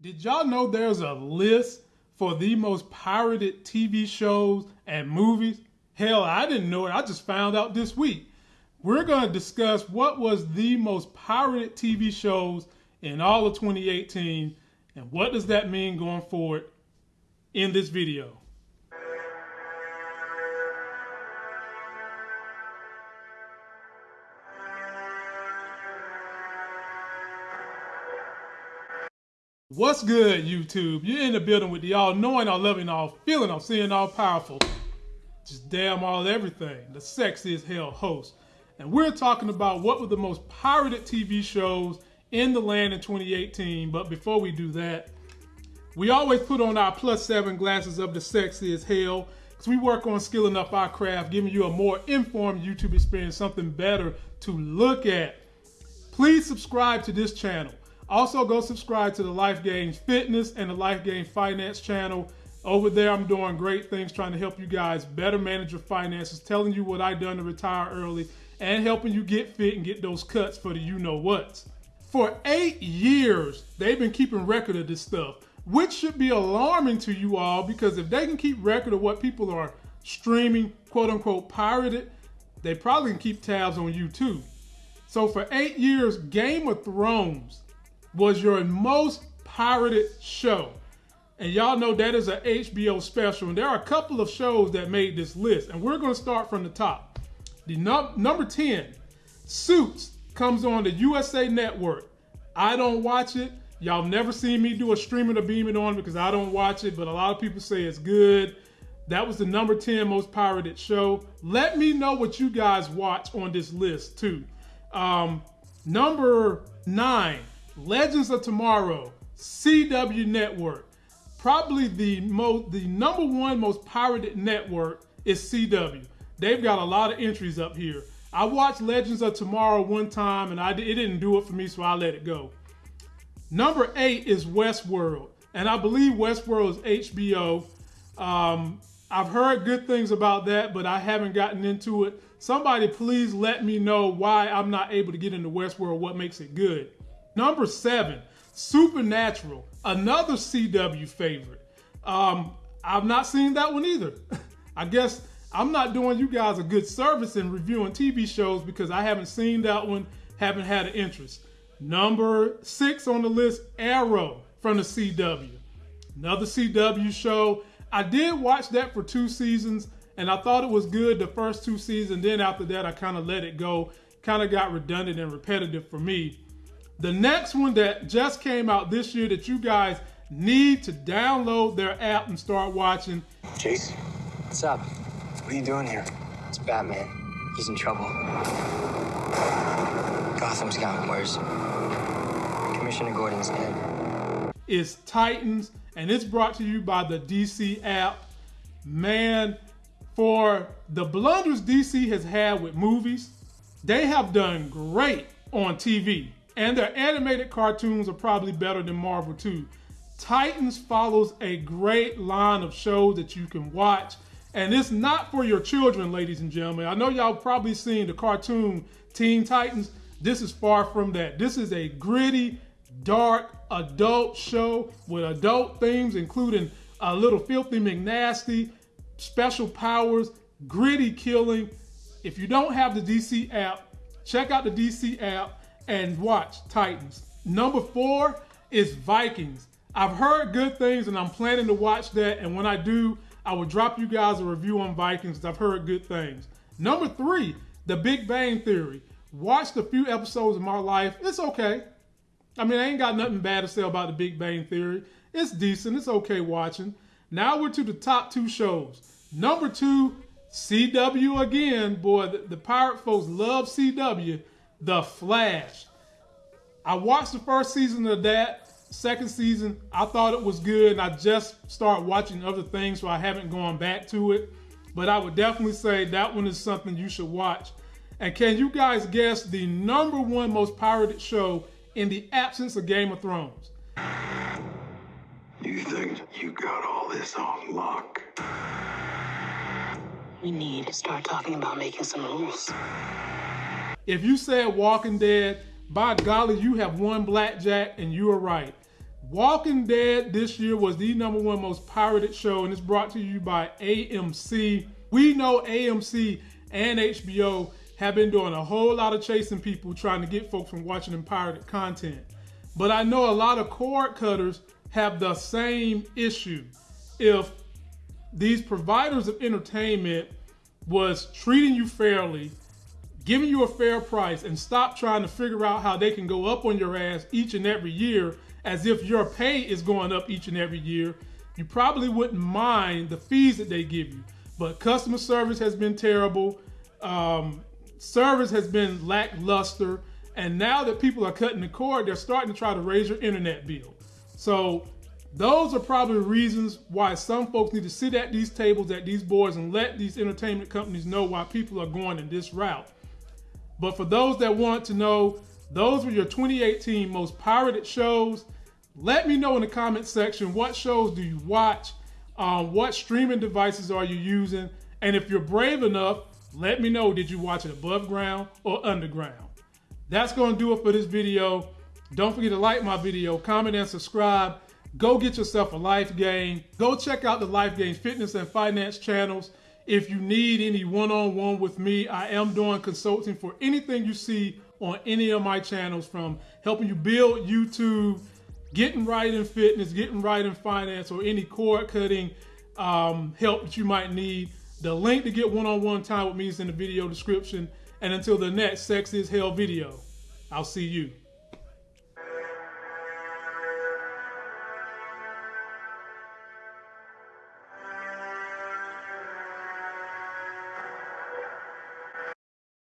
Did y'all know there's a list for the most pirated TV shows and movies? Hell, I didn't know it. I just found out this week. We're going to discuss what was the most pirated TV shows in all of 2018 and what does that mean going forward in this video. What's good, YouTube? You're in the building with the all knowing, all loving, all feeling, all seeing, all powerful. Just damn all everything. The sexiest hell host. And we're talking about what were the most pirated TV shows in the land in 2018. But before we do that, we always put on our plus seven glasses of the sexiest hell because we work on skilling up our craft, giving you a more informed YouTube experience, something better to look at. Please subscribe to this channel. Also, go subscribe to the Life Gains Fitness and the Life Gains Finance channel. Over there, I'm doing great things trying to help you guys better manage your finances, telling you what I've done to retire early, and helping you get fit and get those cuts for the you know what's. For eight years, they've been keeping record of this stuff, which should be alarming to you all because if they can keep record of what people are streaming, quote unquote, pirated, they probably can keep tabs on you too. So for eight years, Game of Thrones was your most pirated show. And y'all know that is an HBO special. And there are a couple of shows that made this list. And we're going to start from the top. The num- number 10, Suits, comes on the USA Network. I don't watch it. Y'all never seen me do a streaming or beaming on because I don't watch it, but a lot of people say it's good. That was the number 10 most pirated show. Let me know what you guys watch on this list too. Um, number nine, Legends of Tomorrow, CW Network. Probably the most, the number one most pirated network is CW. They've got a lot of entries up here. I watched Legends of Tomorrow one time and I it didn't do it for me, so I let it go. Number eight is Westworld, and I believe Westworld is HBO. Um, I've heard good things about that, but I haven't gotten into it. Somebody please let me know why I'm not able to get into Westworld, what makes it good. Number seven, Supernatural, another CW favorite. Um, I've not seen that one either. I guess I'm not doing you guys a good service in reviewing TV shows because I haven't seen that one, haven't had an interest. Number six on the list, Arrow from the CW. Another CW show. I did watch that for two seasons and I thought it was good the first two seasons. Then after that, I kind of let it go. Kind of got redundant and repetitive for me. The next one that just came out this year that you guys need to download their app and start watching. Chase, What's up? what are you doing here? It's Batman. He's in trouble. Gotham's gotten worse. Commissioner Gordon's dead. It's Titans, and it's brought to you by the DC app. Man, for the blunders DC has had with movies, they have done great on TV. And their animated cartoons are probably better than Marvel too. Titans follows a great line of shows that you can watch. And it's not for your children, ladies and gentlemen. I know y'all probably seen the cartoon Teen Titans. This is far from that. This is a gritty, dark, adult show with adult themes, including a little filthy McNasty, special powers, gritty killing. If you don't have the DC app, check out the DC app and watch Titans. Number four is Vikings. I've heard good things and I'm planning to watch that. And when I do, I will drop you guys a review on Vikings. I've heard good things. Number three, The Big Bang Theory. Watched a few episodes of my life. It's okay. I mean, I ain't got nothing bad to say about The Big Bang Theory. It's decent. It's okay watching. Now we're to the top two shows. Number two, CW again. Boy, the, the pirate folks love CW. The Flash. I watched the first season of that. Second season, I thought it was good, and I just started watching other things, so I haven't gone back to it. But I would definitely say that one is something you should watch. And can you guys guess the number one most pirated show in the absence of Game of Thrones? You think you got all this on lock? We need to start talking about making some rules. If you said Walking Dead, by golly, you have won blackjack and you are right. Walking Dead this year was the number one most pirated show, and it's brought to you by AMC. We know AMC and HBO have been doing a whole lot of chasing people trying to get folks from watching them pirated content. But I know a lot of cord cutters have the same issue. If these providers of entertainment was treating you fairly, giving you a fair price, and stop trying to figure out how they can go up on your ass each and every year as if your pay is going up each and every year, you probably wouldn't mind the fees that they give you. But customer service has been terrible. Um, service has been lackluster. And now that people are cutting the cord, they're starting to try to raise your internet bill. So those are probably reasons why some folks need to sit at these tables, at these boards, and let these entertainment companies know why people are going in this route. But for those that want to know, those were your 2018 most pirated shows. Let me know in the comment section what shows do you watch, um, what streaming devices are you using, and if you're brave enough, let me know did you watch it above ground or underground. That's going to do it for this video. Don't forget to like my video, comment, and subscribe. Go get yourself a Life Gain. Go check out the Life Gain fitness and finance channels. If you need any one-on-one -on -one with me, I am doing consulting for anything you see on any of my channels from helping you build YouTube, getting right in fitness, getting right in finance, or any cord cutting um, help that you might need. The link to get one-on-one -on -one time with me is in the video description. And until the next Sex is Hell video, I'll see you.